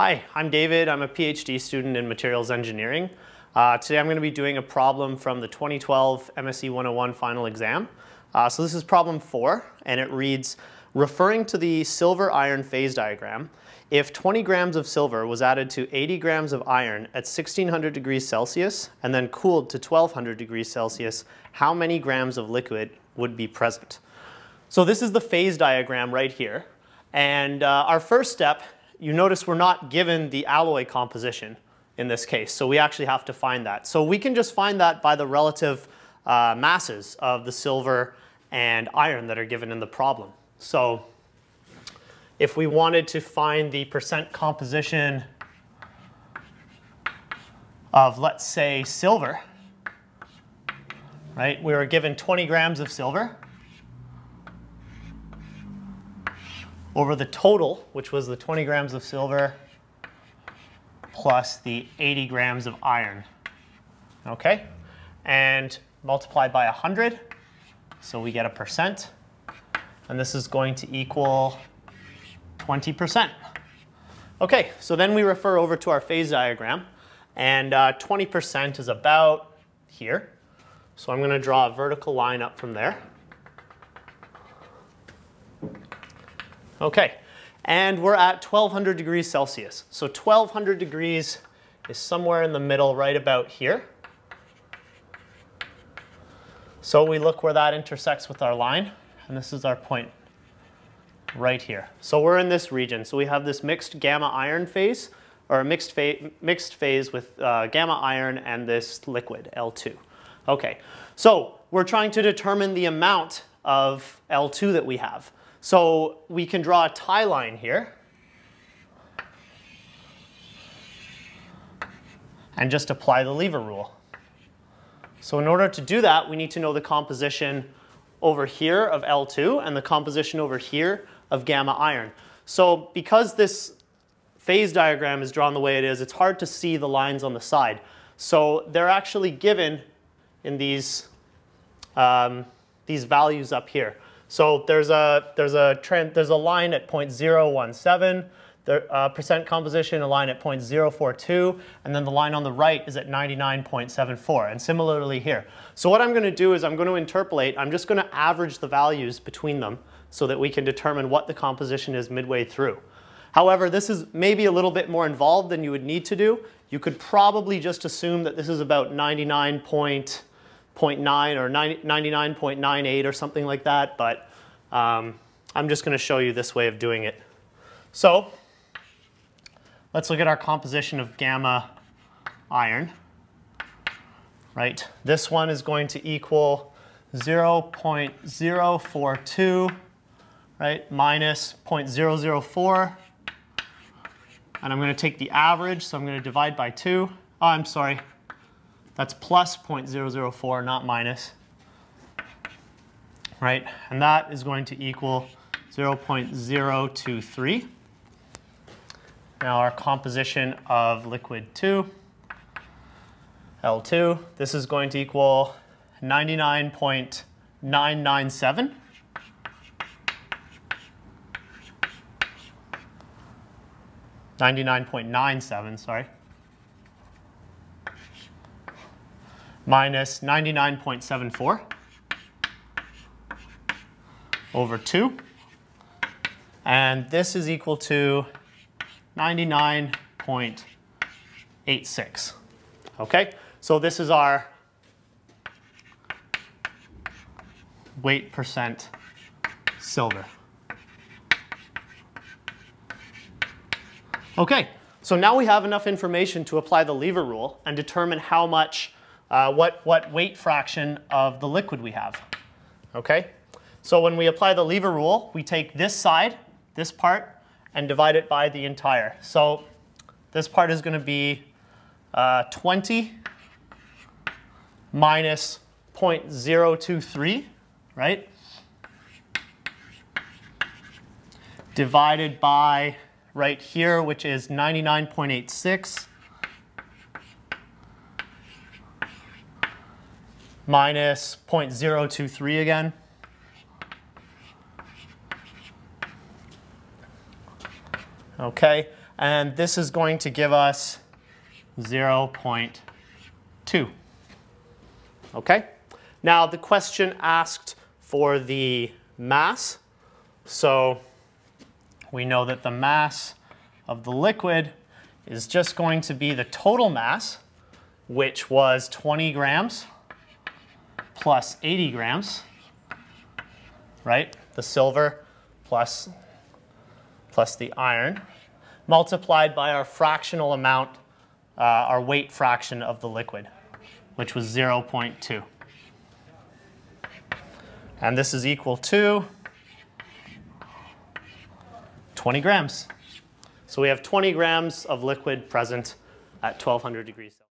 Hi, I'm David. I'm a PhD student in materials engineering. Uh, today I'm going to be doing a problem from the 2012 MSE 101 final exam. Uh, so this is problem four, and it reads, referring to the silver iron phase diagram, if 20 grams of silver was added to 80 grams of iron at 1600 degrees Celsius and then cooled to 1200 degrees Celsius, how many grams of liquid would be present? So this is the phase diagram right here. And uh, our first step, you notice we're not given the alloy composition in this case. So we actually have to find that. So we can just find that by the relative uh, masses of the silver and iron that are given in the problem. So if we wanted to find the percent composition of, let's say, silver, right? We were given 20 grams of silver over the total, which was the 20 grams of silver plus the 80 grams of iron. Okay? And multiplied by 100, so we get a percent. And this is going to equal 20%. Okay, so then we refer over to our phase diagram, and 20% uh, is about here. So I'm going to draw a vertical line up from there. Okay, and we're at 1200 degrees Celsius. So 1200 degrees is somewhere in the middle, right about here. So we look where that intersects with our line, and this is our point right here. So we're in this region. So we have this mixed gamma iron phase, or a mixed, fa mixed phase with uh, gamma iron and this liquid, L2. Okay, so we're trying to determine the amount of L2 that we have. So we can draw a tie line here. And just apply the lever rule. So in order to do that, we need to know the composition over here of L2 and the composition over here of gamma iron. So because this phase diagram is drawn the way it is, it's hard to see the lines on the side. So they're actually given in these, um, these values up here. So there's a, there's a, trend, there's a line at 0.017, the uh, percent composition, a line at 0.042, and then the line on the right is at 99.74, and similarly here. So what I'm going to do is I'm going to interpolate, I'm just going to average the values between them so that we can determine what the composition is midway through. However, this is maybe a little bit more involved than you would need to do. You could probably just assume that this is about 99.9 or 99.98 or something like that, but um, I'm just going to show you this way of doing it. So let's look at our composition of gamma iron. Right, this one is going to equal 0.042 right, minus 0.004. And I'm going to take the average, so I'm going to divide by 2. Oh, I'm sorry. That's plus 0.004, not minus. Right, and that is going to equal 0.023. Now our composition of liquid 2, L2, this is going to equal 99.997. 99.97, sorry, minus 99.74 over 2. And this is equal to 99.86. Okay, so this is our weight percent silver. Okay, so now we have enough information to apply the lever rule and determine how much, uh, what, what weight fraction of the liquid we have. Okay, so when we apply the lever rule, we take this side, this part, and divide it by the entire. So this part is going to be uh, 20 minus 0.023, right? Divided by right here, which is 99.86 minus 0.023 again. Okay, And this is going to give us 0.2. Okay? Now the question asked for the mass. So we know that the mass of the liquid is just going to be the total mass, which was 20 grams plus 80 grams, right? The silver plus, plus the iron, multiplied by our fractional amount, uh, our weight fraction of the liquid, which was 0.2. And this is equal to 20 grams. So we have 20 grams of liquid present at 1200 degrees Celsius.